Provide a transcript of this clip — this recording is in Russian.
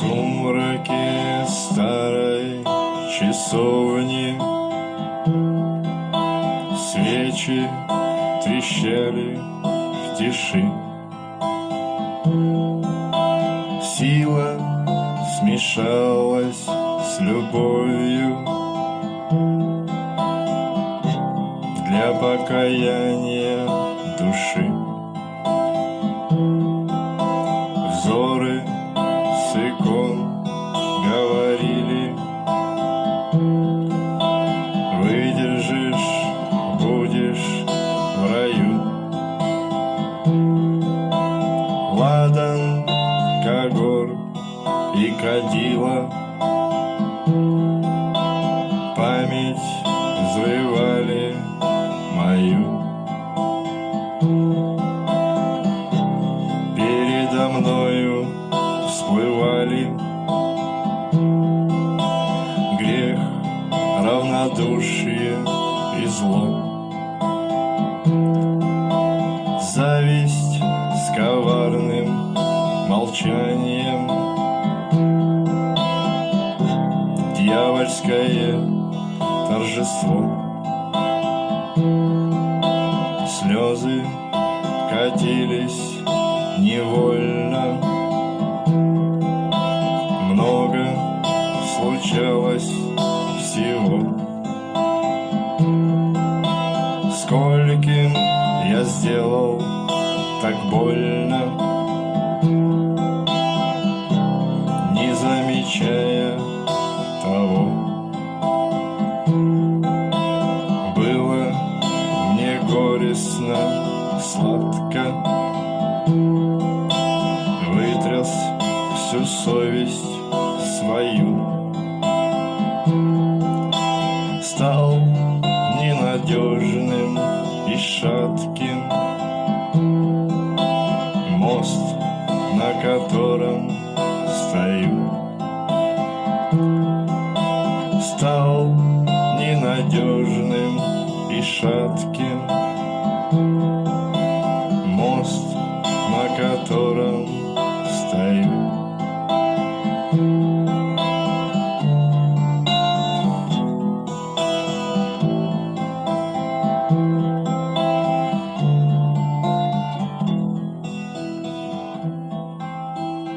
сумраке старой часовни. Свечи трещали в тиши. Сила смешалась с любовью. Для покаяния с икон говорили. Выдержишь, будешь в раю. Ладан, Кагор и Кадила. Память взрывали мою. Передо мною всплывали. Грех, равнодушие и зло. Зависть с коварным молчанием. Дьявольское торжество. Слезы катились невольно Скольким я сделал так больно. Не замечая того Было мне горестно, сладко. Вытряс всю совесть свою. Стал ненадежным и шатким Мост, на котором стою. Стал ненадежным и шатким